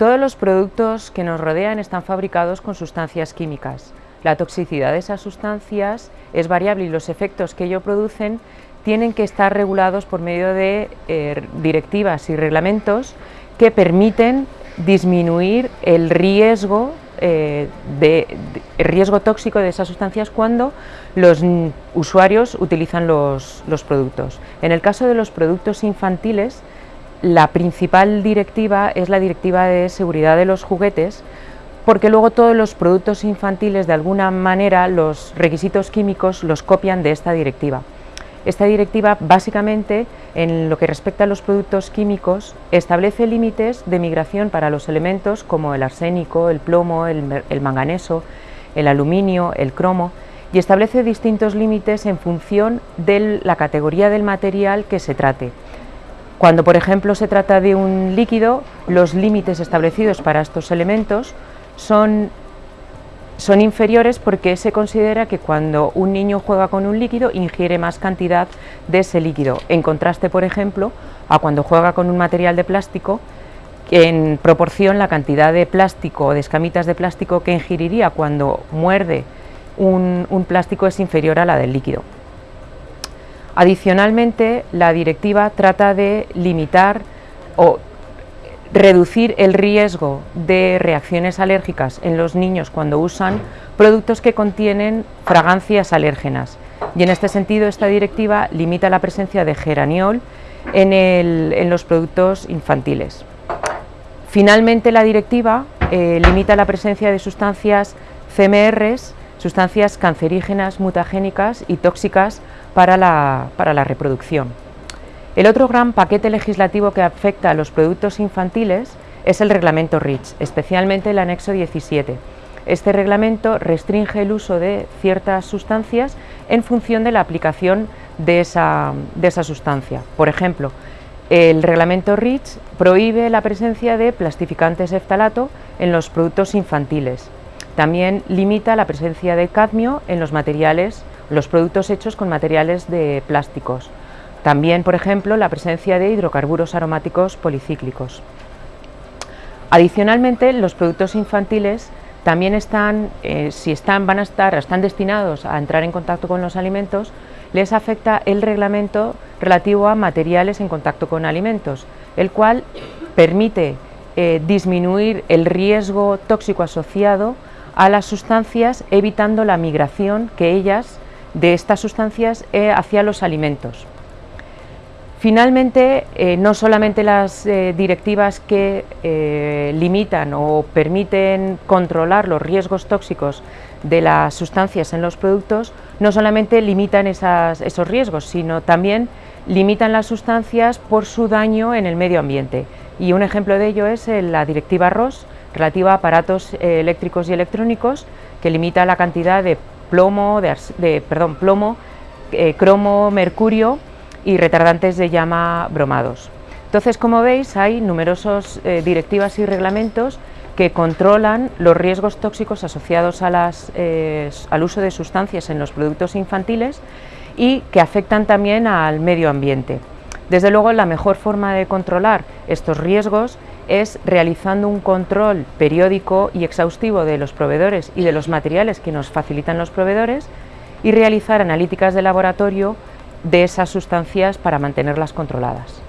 Todos los productos que nos rodean están fabricados con sustancias químicas. La toxicidad de esas sustancias es variable y los efectos que ello producen tienen que estar regulados por medio de eh, directivas y reglamentos que permiten disminuir el riesgo, eh, de, riesgo tóxico de esas sustancias cuando los usuarios utilizan los productos. En el caso de los productos infantiles, la principal directiva es la directiva de seguridad de los juguetes, porque luego todos los productos infantiles de alguna manera los requisitos químicos los copian de esta directiva. Esta directiva básicamente en lo que respecta a los productos químicos establece límites de migración para los elementos como el arsénico, el plomo, el, manganeso, el aluminio, el cromo y establece distintos límites en función de la categoría del material que se trate. Cuando, por ejemplo, se trata de un líquido, los límites establecidos para estos elementos son, son inferiores porque se considera que cuando un niño juega con un líquido ingiere más cantidad de ese líquido, en contraste, por ejemplo, a cuando juega con un material de plástico, en proporción la cantidad de plástico o de escamitas de plástico que ingeriría cuando muerde un, un plástico es inferior a la del líquido. Adicionalmente, la directiva trata de limitar o reducir el riesgo de reacciones alérgicas en los niños cuando usan productos que contienen fragancias alérgenas. Y en este sentido, esta directiva limita la presencia de geraniol en, los productos infantiles. Finalmente, la directiva eh, limita la presencia de sustancias CMRs, sustancias cancerígenas, mutagénicas y tóxicas para la, reproducción. El otro gran paquete legislativo que afecta a los productos infantiles es el reglamento REACH, especialmente el anexo 17. Este reglamento restringe el uso de ciertas sustancias en función de la aplicación de esa, de sustancia. Por ejemplo, el reglamento REACH prohíbe la presencia de plastificantes eftalato en los productos infantiles. También limita la presencia de cadmio en los materiales los productos hechos con materiales de plásticos. También, por ejemplo, la presencia de hidrocarburos aromáticos policíclicos. Adicionalmente, los productos infantiles también están, eh, si están, van a estar, están destinados a entrar en contacto con los alimentos, les afecta el reglamento relativo a materiales en contacto con alimentos, el cual permite eh, disminuir el riesgo tóxico asociado a las sustancias, evitando la migración que ellas de estas sustancias eh, hacia los alimentos. Finalmente, eh, no solamente las eh, directivas que limitan o permiten controlar los riesgos tóxicos de las sustancias en los productos, no solamente limitan esos riesgos, sino también limitan las sustancias por su daño en el medio ambiente. Y un ejemplo de ello es la directiva ROS, relativa a aparatos eléctricos y electrónicos, que limita la cantidad de plomo, de, perdón, plomo eh, cromo, mercurio y retardantes de llama bromados. Entonces, como veis, hay numerosas eh, directivas y reglamentos que controlan los riesgos tóxicos asociados eh, al uso de sustancias en los productos infantiles y que afectan también al medio ambiente. Desde luego, la mejor forma de controlar estos riesgos es realizando un control periódico y exhaustivo de los proveedores y de los materiales que nos facilitan los proveedores y realizar analíticas de laboratorio de esas sustancias para mantenerlas controladas.